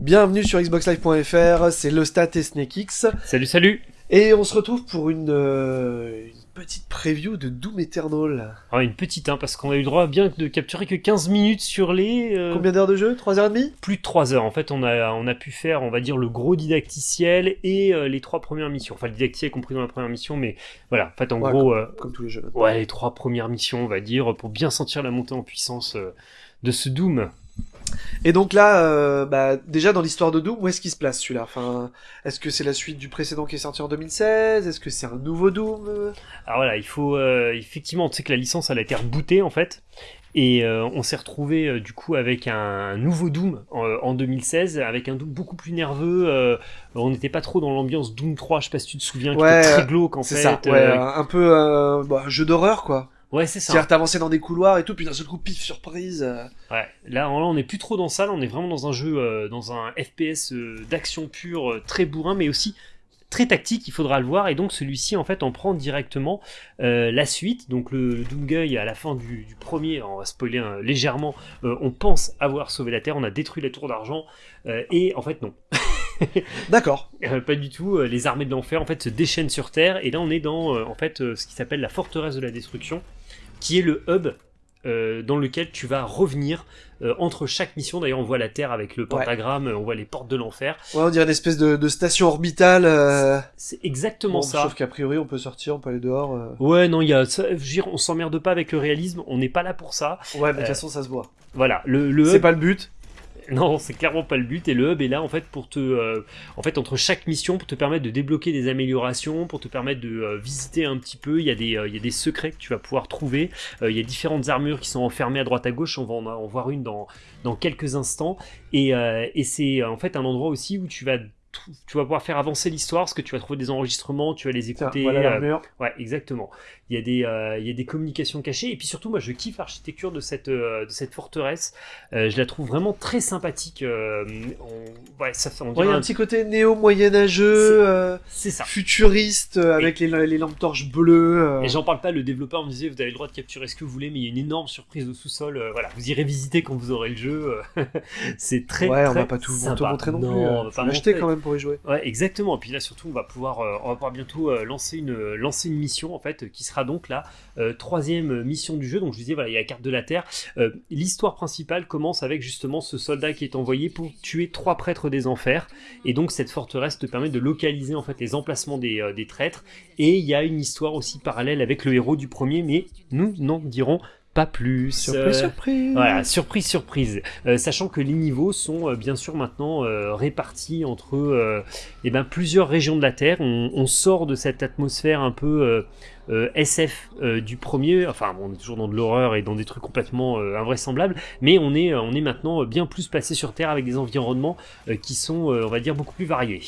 Bienvenue sur xboxlive.fr, c'est le stat et SnakeX. Salut, salut Et on se retrouve pour une, euh, une petite preview de Doom Eternal. Ah, Une petite, hein, parce qu'on a eu le droit bien de capturer que 15 minutes sur les... euh, Combien d'heures de jeu? 3h30 plus de 3 heures. En fait, on a, on a pu faire, on va dire, le gros didacticiel et euh, les trois premières missions. Enfin, le didacticiel compris dans la première mission, mais voilà, en fait, en Ouais, gros, euh, Comme tous les jeux. ouais, les trois premières missions, on va dire, pour bien sentir la montée en puissance euh, de ce Doom. Et donc là, euh, bah, déjà dans l'histoire de Doom, où est-ce qu'il se place celui-là? Enfin, Est-ce que c'est la suite du précédent qui est sorti en 2016 Est-ce que c'est un nouveau Doom? Alors voilà, il faut euh, effectivement, tu sais que la licence elle a été rebootée en fait, et euh, on s'est retrouvé euh, du coup avec un nouveau Doom en, en 2016, avec un Doom beaucoup plus nerveux. euh, on n'était pas trop dans l'ambiance Doom 3, je sais pas si tu te souviens, qui Ouais, était très glauque en fait. ça, ouais, euh, un peu euh, bah, jeu d'horreur quoi. Ouais, c'est ça. C'est-à-dire t'avançais dans des couloirs et tout, puis d'un seul coup, pif, surprise. Ouais, là, on n'est plus trop dans ça, là, on est vraiment dans un jeu, euh, dans un FPS euh, d'action pure, euh, très bourrin, mais aussi très tactique, il faudra le voir, et donc celui-ci, en fait, en prend directement la suite, donc le, le Doomguy, à la fin du, du premier, on va spoiler hein, légèrement, on pense avoir sauvé la Terre, on a détruit la tour d'argent, et en fait, non. D'accord. Euh, pas du tout, les armées de l'enfer, en fait, se déchaînent sur Terre, et là, on est dans, euh, en fait, euh, ce qui s'appelle la forteresse de la destruction, qui est le hub euh, dans lequel tu vas revenir euh, entre chaque mission. D'ailleurs, on voit la Terre avec le pentagramme, on voit les portes de l'enfer. Ouais, on dirait une espèce de, de station orbitale. euh. C'est exactement Bon, ça. Sauf qu'a priori, on peut sortir, on peut aller dehors. euh. Ouais, non, il y a, ça, je veux dire, on s'emmerde pas avec le réalisme, on n'est pas là pour ça. Ouais, mais de toute Euh, façon, ça se voit. Voilà, le, le C'est hub, pas le but. non, c'est clairement pas le but. Et le hub est là en fait pour te, euh, en fait, entre chaque mission, pour te permettre de débloquer des améliorations, pour te permettre de euh, visiter un petit peu. Il y a des, euh, il y a des secrets que tu vas pouvoir trouver. Il y a différentes armures qui sont enfermées à droite à gauche. On va en, voir une dans quelques instants. Et, c'est en fait un endroit aussi où tu vas tu vas pouvoir faire avancer l'histoire parce que tu vas trouver des enregistrements, tu vas les écouter. voilà euh. Ouais, exactement. Il y a des, euh, il y a des communications cachées et puis surtout, moi, je kiffe l'architecture de cette, euh, de cette forteresse. Euh, je la trouve vraiment très sympathique. on- ouais, ça fait, on Ouais, il y a un- un petit côté néo-moyenâgeux, c'est ça. futuriste, avec les, les lampes torches bleues. Et j'en parle pas, le développeur me disait vous avez le droit de capturer ce que vous voulez, mais il y a une énorme surprise au sous-sol. voilà, vous irez visiter quand vous aurez le jeu. c'est très. ouais, on très va pas tout, sympa. tout montrer non, Non, plus. on va pas montrer. quand même pour y jouer. Ouais, exactement. Et puis là, surtout, on va pouvoir, euh, on va pouvoir bientôt euh, lancer une, lancer une mission en fait, qui sera donc la euh, troisième mission du jeu. Donc, je disais, voilà, il y a la carte de la Terre. L'histoire principale commence avec justement ce soldat qui est envoyé pour tuer trois prêtres des enfers. Et donc, cette forteresse te permet de localiser en fait les emplacements des, des traîtres. Et il y a une histoire aussi parallèle avec le héros du premier, mais nous n'en dirons pas plus. Surprise, Euh, surprise. voilà, surprise, surprise. Euh, sachant que les niveaux sont euh, bien sûr maintenant répartis entre eh ben, plusieurs régions de la Terre. On, on sort de cette atmosphère un peu euh, SF euh, du premier. Enfin, bon, on est toujours dans de l'horreur et dans des trucs complètement euh, invraisemblables, mais on est, on est maintenant bien plus passé sur Terre avec des environnements qui sont, on va dire, beaucoup plus variés.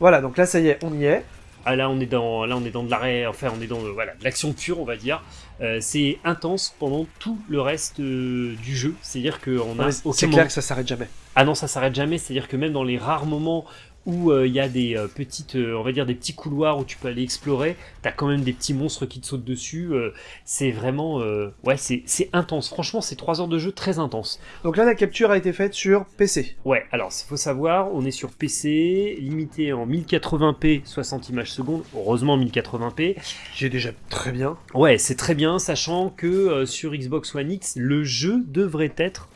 Voilà, donc là, ça y est, on y est. Ah, là, on est dans, là, on est dans de l'arrêt, enfin, on est dans voilà, de l'action pure, on va dire. Euh, c'est intense pendant tout le reste euh, du jeu. C'est-à-dire qu'on a c'est moment- clair que ça s'arrête jamais. ah non, ça s'arrête jamais. C'est-à-dire que même dans les rares moments où euh, il y a des euh, petites, euh, on va dire des petits couloirs où tu peux aller explorer, t'as quand même des petits monstres qui te sautent dessus. c'est vraiment, ouais, c'est intense. Franchement, c'est trois heures de jeu très intense. Donc là, la capture a été faite sur PC. Ouais, alors il faut savoir, on est sur PC, limité en 1080p, 60 images secondes. Heureusement 1080p. J'ai déjà très bien. Ouais, c'est très bien, sachant que euh, sur Xbox One X, le jeu devrait être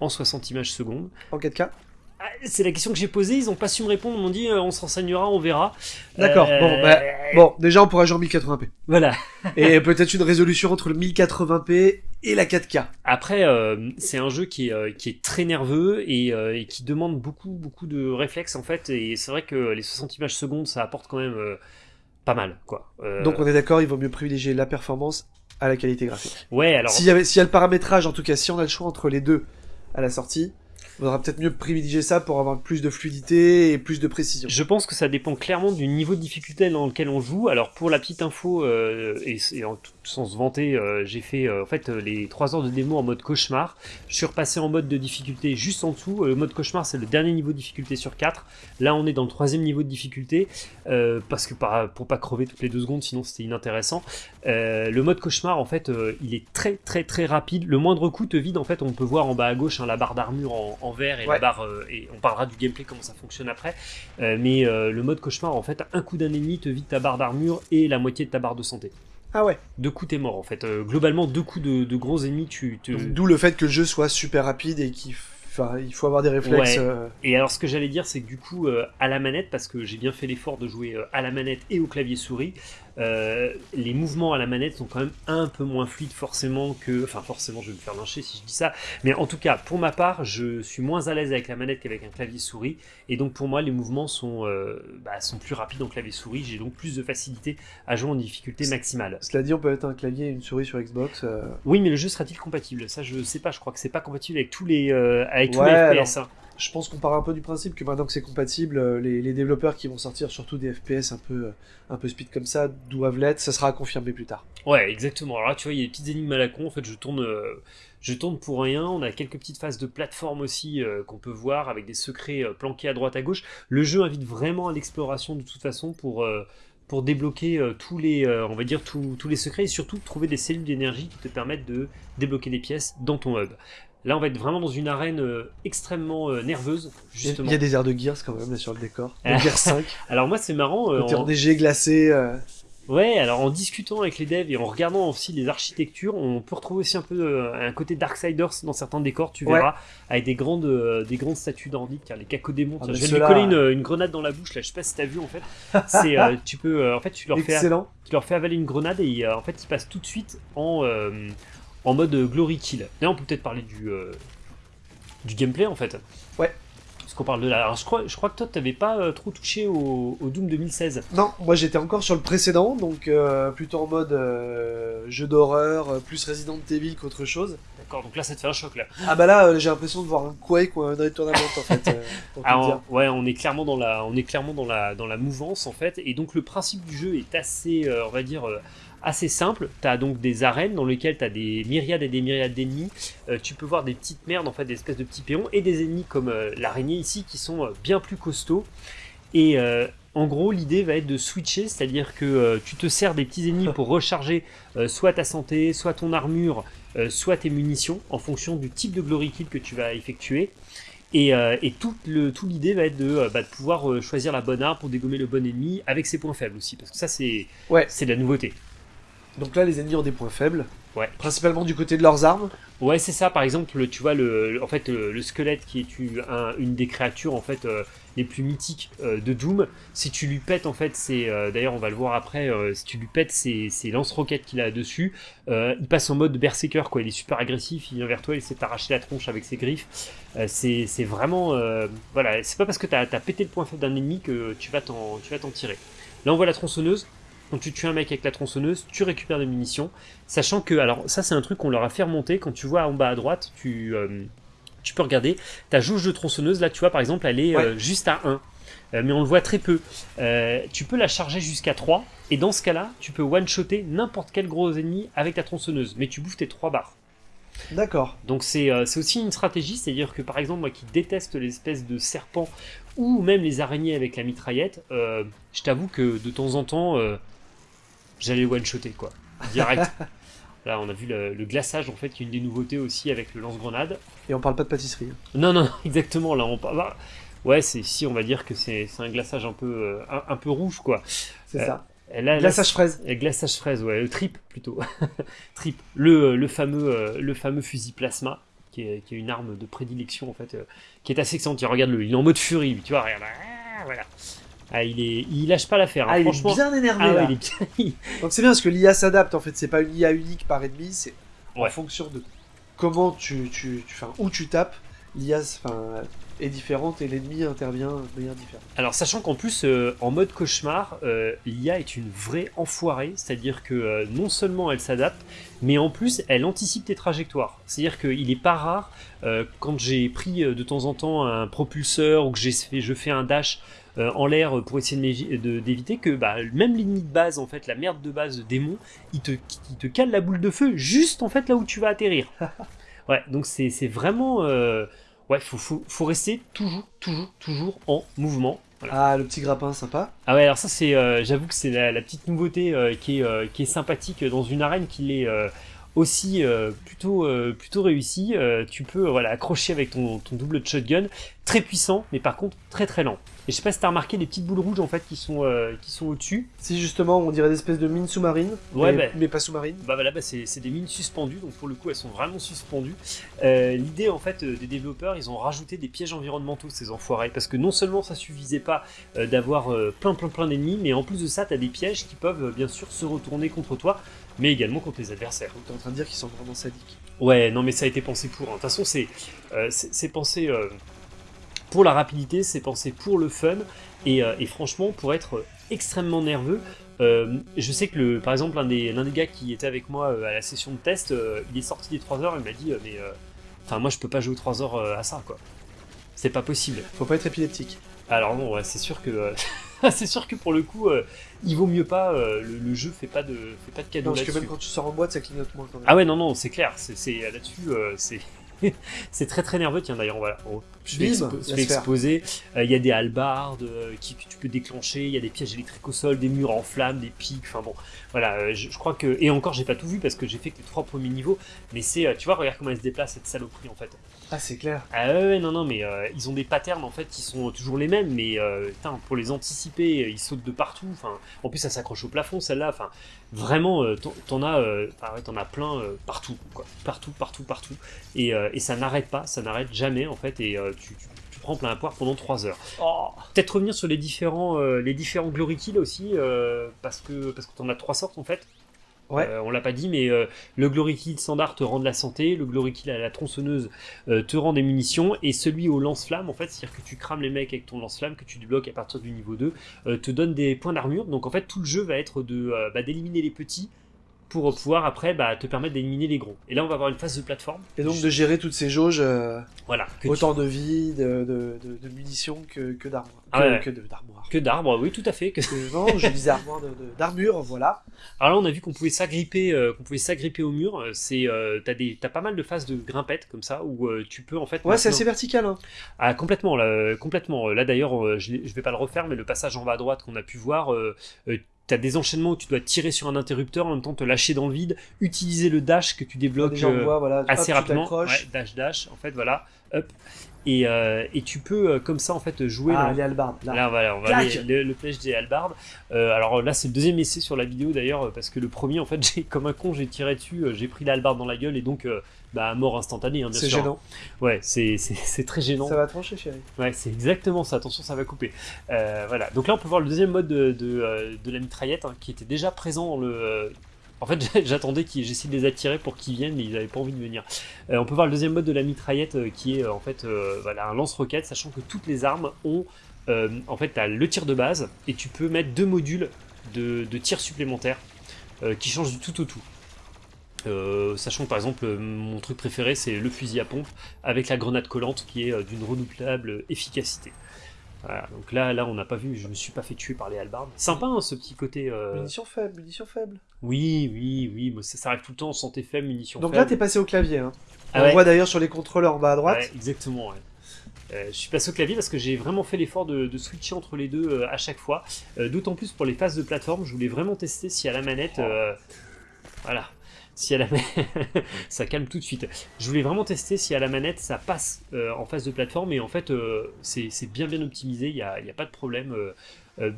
en 60 images secondes. En 4K. Ah, C'est la question que j'ai posée, ils ont pas su me répondre, ils m'ont dit euh, on se renseignera, on verra. D'accord, Euh, bon, bah, Bon, déjà, on pourra jouer en 1080p. Voilà. Et peut-être une résolution entre le 1080p et la 4K. Après, euh, c'est un jeu qui est, euh, qui est très nerveux et, euh, et qui demande beaucoup, beaucoup de réflexes en fait. Et c'est vrai que les 60 images secondes, ça apporte quand même euh, pas mal, quoi. Euh, Donc on est d'accord, il vaut mieux privilégier la performance à la qualité graphique. ouais, alors. S'il y, avait- s'il y a le paramétrage, en tout cas, si on a le choix entre les deux à la sortie, faudra peut-être mieux privilégier ça pour avoir plus de fluidité et plus de précision. Je pense que ça dépend clairement du niveau de difficulté dans lequel on joue. Alors pour la petite info, euh, et, en sans se vanter, euh, j'ai fait euh, en fait les 3 heures de démo en mode cauchemar. Je suis repassé en mode de difficulté juste en dessous. Le mode cauchemar, c'est le dernier niveau de difficulté sur 4. Là, on est dans le troisième niveau de difficulté parce que pas, pour pas crever toutes les deux secondes, sinon c'était inintéressant. le mode cauchemar, en fait, il est très très très rapide. Le moindre coup te vide. En fait, on peut voir en bas à gauche hein, la barre d'armure en, vert et la barre. et on parlera du gameplay comment ça fonctionne après. mais le mode cauchemar, en fait, un coup d'un ennemi te vide ta barre d'armure et la moitié de ta barre de santé. Ah ouais. Deux coups t'es mort en fait. Euh, globalement deux coups de, gros ennemis tu. D'où le fait que le jeu soit super rapide et qu'il Enfin, il faut avoir des réflexes. Euh. Et alors, ce que j'allais dire, c'est que du coup, euh, à la manette, parce que j'ai bien fait l'effort de jouer à la manette et au clavier souris, euh, les mouvements à la manette sont quand même un peu moins fluides forcément que... Enfin forcément je vais me faire lyncher si je dis ça, mais en tout cas pour ma part je suis moins à l'aise avec la manette qu'avec un clavier souris, et donc pour moi les mouvements sont, euh, bah, sont plus rapides en clavier souris, j'ai donc plus de facilité à jouer en difficulté maximale. Cela dit on peut mettre un clavier et une souris sur Xbox euh. Oui mais le jeu sera-t-il compatible? Ça je sais pas, je crois que c'est pas compatible avec tous les, avec tous les FPS. Je pense qu'on part un peu du principe que maintenant que c'est compatible, euh, les, développeurs qui vont sortir surtout des FPS un peu, euh, un peu speed comme ça doivent l'être, ça sera confirmé plus tard. Ouais, exactement. Alors là, tu vois, il y a des petites énigmes à la con. En fait, je tourne, euh, je tourne pour rien. On a quelques petites phases de plateforme aussi qu'on peut voir avec des secrets planqués à droite à gauche. Le jeu invite vraiment à l'exploration de toute façon pour pour débloquer tous les, on va dire tous, tous les secrets et surtout trouver des cellules d'énergie qui te permettent de débloquer des pièces dans ton hub. Là, on va être vraiment dans une arène euh, extrêmement euh, nerveuse, justement. Il y a des airs de Gears quand même là sur le décor. De Gears 5. alors moi, c'est marrant. Euh, en DG glacé. Ouais, alors en discutant avec les devs et en regardant aussi les architectures, on peut retrouver aussi un peu un côté Darksiders dans certains décors, tu verras, avec des grandes, des grandes statues nordiques, hein, les cacodémons. Ah, je vais lui coller une, grenade dans la bouche, là, je sais pas si t'as vu en fait. C'est, tu peux, en fait, tu leur, fais, tu leur fais avaler une grenade et en fait, ils passent tout de suite en en mode glory kill. Là, on peut peut-être parler du, euh, du gameplay en fait. Ouais. Parce qu'on parle de la. Alors, je crois, je crois que toi, t'avais pas euh, trop touché au, Doom 2016. Non, moi j'étais encore sur le précédent, donc euh, plutôt en mode jeu d'horreur, plus Resident Evil qu'autre chose. D'accord, donc là ça te fait un choc là. Ah bah là, j'ai l'impression de voir un Quake ou un Tournament en fait. Alors, ouais, on est clairement dans la, on est clairement dans la, dans la mouvance en fait, et donc le principe du jeu est assez, on va dire assez simple. Tu as donc des arènes dans lesquelles tu as des myriades et des myriades d'ennemis. Euh, tu peux voir des petites merdes, en fait, des espèces de petits péons, et des ennemis comme euh, l'araignée ici qui sont euh, bien plus costauds. Et en gros, l'idée va être de switcher, c'est-à-dire que tu te sers des petits ennemis pour recharger soit ta santé, soit ton armure, soit tes munitions, en fonction du type de glory kill que tu vas effectuer. Et, et tout l'idée va être de, bah, de pouvoir choisir la bonne arme pour dégommer le bon ennemi avec ses points faibles aussi, parce que ça c'est ouais. de la nouveauté. Donc là, les ennemis ont des points faibles. Ouais. Principalement du côté de leurs armes. Ouais, c'est ça. Par exemple, tu vois le, en fait, le, squelette qui est une des créatures en fait euh, les plus mythiques euh, de Doom. Si tu lui pètes en fait, c'est euh, d'ailleurs on va le voir après. si tu lui pètes ces, lance-roquettes qu'il a dessus, il passe en mode berserker quoi. Il est super agressif. Il vient vers toi, il de t'arracher la tronche avec ses griffes. c'est vraiment voilà. C'est pas parce que tu as, pété le point faible d'un ennemi que tu vas t'en tirer. Là, on voit la tronçonneuse. Quand tu tues un mec avec la tronçonneuse, tu récupères des munitions. Sachant que, alors ça c'est un truc qu'on leur a fait remonter, quand tu vois en bas à droite, tu, euh, tu peux regarder, ta jauge de tronçonneuse, là tu vois par exemple, elle est euh, juste à 1. Euh, mais on le voit très peu. tu peux la charger jusqu'à 3, et dans ce cas-là, tu peux one-shotter n'importe quel gros ennemi avec ta tronçonneuse, mais tu bouffes tes 3 barres. D'accord. Donc c'est aussi une stratégie, c'est-à-dire que par exemple moi qui déteste l'espèce de serpent ou même les araignées avec la mitraillette, je t'avoue que de temps en temps, j'allais one-shotter, quoi. Direct. Là, on a vu le, glaçage, en fait, qui est une des nouveautés aussi avec le lance-grenade. Et on parle pas de pâtisserie. Non, non, exactement. Là, on parle. Bah, ouais, c'est si on va dire que c'est un glaçage un peu, euh, un, peu rouge, quoi. C'est ça. Euh, glaçage fraise. Glaçage fraise, ouais. Le trip, plutôt. trip. Le, le, fameux, euh, le fameux fusil plasma, qui est, qui est, une arme de prédilection, en fait, qui est assez excellente. Regarde-le, il est en mode furie, tu vois, regarde. Ah, voilà. Ah, il, est, il lâche pas l'affaire. Hein. Ah, il est bien énervé. Ah, là. Donc c'est bien parce que l'IA s'adapte en fait. C'est pas une IA unique par ennemi, c'est en fonction de comment tu, tu, tu où tu tapes l'IA enfin, est différente et l'ennemi intervient de manière différente. Alors, sachant qu'en plus, euh, en mode cauchemar, euh, l'IA est une vraie enfoirée, c'est-à-dire que euh, non seulement elle s'adapte, mais en plus elle anticipe tes trajectoires. C'est-à-dire qu'il n'est pas rare, quand j'ai pris de temps en temps un propulseur ou que j'ai fait, je fais un dash euh, en l'air pour essayer d'éviter que bah, même l'ennemi de base, en fait, la merde de base de démon, il te, il te cale la boule de feu juste en fait là où tu vas atterrir. ouais, donc c'est c'est vraiment. euh, ouais, faut, faut, faut rester toujours, toujours, toujours en mouvement. Voilà. Ah, le petit grappin sympa. Ah ouais, alors ça c'est, euh, j'avoue que c'est la, la petite nouveauté euh, qui, est, qui est sympathique dans une arène qui est aussi euh, plutôt, euh, plutôt réussie. Euh, tu peux voilà, accrocher avec ton, ton double de shotgun, très puissant, mais par contre très très lent. Et je sais pas si t'as remarqué les petites boules rouges en fait qui sont, euh, qui sont au-dessus. Si justement on dirait des espèces de mines sous-marines, Ouais, mais, bah. mais pas sous-marines. Bah voilà, bah, c'est c'est des mines suspendues, donc pour le coup elles sont vraiment suspendues. Euh, L'idée en fait euh, des développeurs, ils ont rajouté des pièges environnementaux ces enfoirés, parce que non seulement ça suffisait pas d'avoir plein plein plein d'ennemis, mais en plus de ça t'as des pièges qui peuvent bien sûr se retourner contre toi, mais également contre les adversaires. Donc t'es en train de dire qu'ils sont vraiment sadiques. Ouais, non mais ça a été pensé pour. hein. De toute façon c'est euh, pensé euh, pour la rapidité, c'est pensé pour le fun, et, euh, et franchement pour être extrêmement nerveux. Euh, je sais que le, par exemple l'un des, des gars qui était avec moi à la session de test, il est sorti des 3 heures, il m'a dit mais enfin moi je peux pas jouer 3 heures à ça quoi. C'est pas possible. Faut pas être épileptique. Alors non, ouais, c'est sûr que c'est sûr que pour le coup euh, il vaut mieux pas. euh, le, le jeu fait pas de fait pas de cadeau Non, parce que là-dessus. même quand tu sors en boîte, ça clignote moins quand même. Ah ouais non non c'est clair. C'est là-dessus euh, c'est c'est très très nerveux. Tiens d'ailleurs voilà. on- je vais, Bim, expo- je exposer. Euh, Il y a des halbardes euh, qui, que tu peux déclencher. Il y a des pièges électriques au sol, des murs en flammes, des pics. Enfin bon voilà. euh, je, je crois que et encore j'ai pas tout vu parce que j'ai fait que les trois premiers niveaux. Mais c'est tu vois regarde comment elle se déplace cette saloperie en fait. Ah, c'est clair. Ah ouais, ouais, non, non, mais ils ont des patterns en fait qui sont toujours les mêmes, mais putain, pour les anticiper, ils sautent de partout. Enfin, en plus, ça s'accroche au plafond, celle-là. Enfin, vraiment, t'en- as, ouais, t'en as plein partout, quoi, partout, partout, partout. Et, et ça n'arrête pas, ça n'arrête jamais en fait, et tu, tu- tu prends plein à poire pendant 3 heures. Oh. Peut-être revenir sur les différents, euh, les différents glory kills aussi, euh, parce que parce que t'en as trois sortes en fait. Ouais. Euh, on l'a pas dit, mais euh, le Glory Kill standard te rend de la santé, le Glory Kill à la tronçonneuse euh, te rend des munitions, et celui au lance-flamme, en fait, c'est-à-dire que tu crames les mecs avec ton lance-flamme, que tu débloques à partir du niveau 2, euh, te donne des points d'armure. Donc en fait, tout le jeu va être de euh, bah, d'éliminer les petits pour pouvoir après bah, te permettre d'éliminer les gros. Et là, on va avoir une phase de plateforme. Et donc de gérer toutes ces jauges, euh, Voilà. tu- autant de vie, de, de, de- de munitions que, que d'armoire. Ah que, ouais. que d'armoire. Que d'arbres, oui, tout à fait. Que... Que- non, je disais armoire d'armure, voilà. Alors là, on a vu qu'on pouvait s'agripper, euh, qu'on pouvait s'agripper au mur. Euh, C'est, euh, t'as des, t'as pas mal de phases de grimpettes comme ça où euh, tu peux en fait. Ouais, c'est assez vertical. Hein. Ah complètement, là, complètement. Là d'ailleurs, je, je vais pas le refaire, mais le passage en bas à droite qu'on a pu voir, t'as des enchaînements où tu dois tirer sur un interrupteur, en même temps te lâcher dans le vide, utiliser le dash que tu débloques Déjà, on voit, voilà, assez hop, rapidement. Ouais, dash dash, en fait voilà, hop. Et, euh, et tu peux euh, comme ça en fait jouer. Ah, les halbardes, là. Là, voilà, on va aller le, le piège des halbardes. Euh, alors là, c'est le deuxième essai sur la vidéo d'ailleurs, parce que le premier, en fait, j'ai comme un con, j'ai tiré dessus, euh, j'ai pris la halbarde dans la gueule et donc, bah, mort instantanée, hein, C'est gênant. Ouais, c'est très gênant. Ça va trancher, chérie. Ouais, c'est exactement ça. Attention, ça va couper. Voilà. Donc là, on peut voir le deuxième mode de, de, de la mitraillette hein, qui était déjà présent dans le. En fait, j'attendais qu'ils, j'essaie de les attirer pour qu'ils viennent, mais ils n'avaient pas envie de venir. Euh, on peut voir le deuxième mode de la mitraillette euh, qui est euh, en fait voilà, un lance-roquette, sachant que toutes les armes ont. en fait, le tir de base et tu peux mettre deux modules de, tir supplémentaires qui changent du tout au tout. Sachant que par exemple, mon truc préféré c'est le fusil à pompe avec la grenade collante qui est d'une redoublable efficacité. Voilà, donc là, là on n'a pas vu, je me suis pas fait tuer par les halbardes. Sympa hein, ce petit côté. euh, Munitions faibles, munitions faibles. Oui, oui, oui, mais ça, ça arrive tout le temps, santé faible, munitions Donc là, faibles. t'es passé au clavier. Hein. Ah on ouais. voit d'ailleurs sur les contrôleurs en bas à droite. Ouais, exactement, ouais. Euh, je suis passé au clavier parce que j'ai vraiment fait l'effort de, de switcher entre les deux euh, à chaque fois. Euh, D'autant plus pour les phases de plateforme, je voulais vraiment tester si à la manette. euh, voilà. Si à la manette. ça calme tout de suite. Je voulais vraiment tester si à la manette ça passe euh, en phase de plateforme et en fait euh, c'est bien bien optimisé, il n'y a, a pas de problème. euh.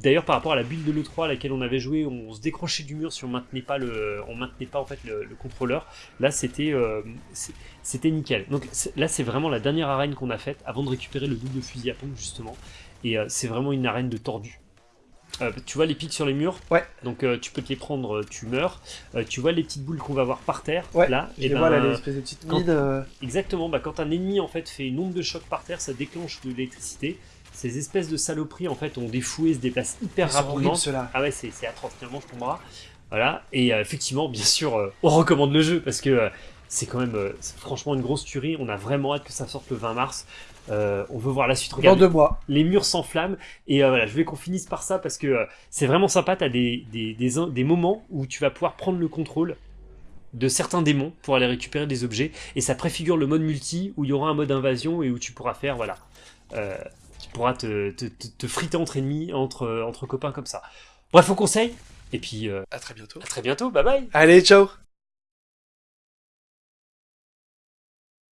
D'ailleurs, par rapport à la build de l'E3 à laquelle on avait joué, on se décrochait du mur si on maintenait pas le, maintenait pas le, le contrôleur. Là, c'était c'était nickel. Donc là, c'est vraiment la dernière arène qu'on a faite avant de récupérer le double fusil à pompe justement. Et c'est vraiment une arène de tordu. Euh, tu vois les pics sur les murs Ouais. Donc euh, tu peux te les prendre, euh, tu meurs. Euh, tu vois les petites boules qu'on va voir par terre Ouais, là Et et ben, voilà, l'espèce de petite quand- Exactement, bah, quand un ennemi en fait fait une onde de choc par terre, ça déclenche de l'électricité. Ces espèces de saloperies en fait ont des fouets, se déplacent hyper ils sont rapidement. horribles. Ah ouais, c'est atroce, finalement, je tomberai. Voilà, et effectivement, bien sûr, on recommande le jeu parce que c'est quand même euh, franchement une grosse tuerie. On a vraiment hâte que ça sorte le 20 mars. Euh, on veut voir la suite. Dans Regarde, deux mois. les murs s'enflamment. Et euh, voilà, je voulais qu'on finisse par ça parce que euh, c'est vraiment sympa. T'as des, des, des, in- des moments où tu vas pouvoir prendre le contrôle de certains démons pour aller récupérer des objets. Et ça préfigure le mode multi où il y aura un mode invasion et où tu pourras faire, voilà. Euh, tu pourras te, te, te, te friter entre ennemis, entre, entre copains comme ça. Bref, au conseil. Et puis, euh, À très bientôt. à très bientôt. Bye bye. Allez, ciao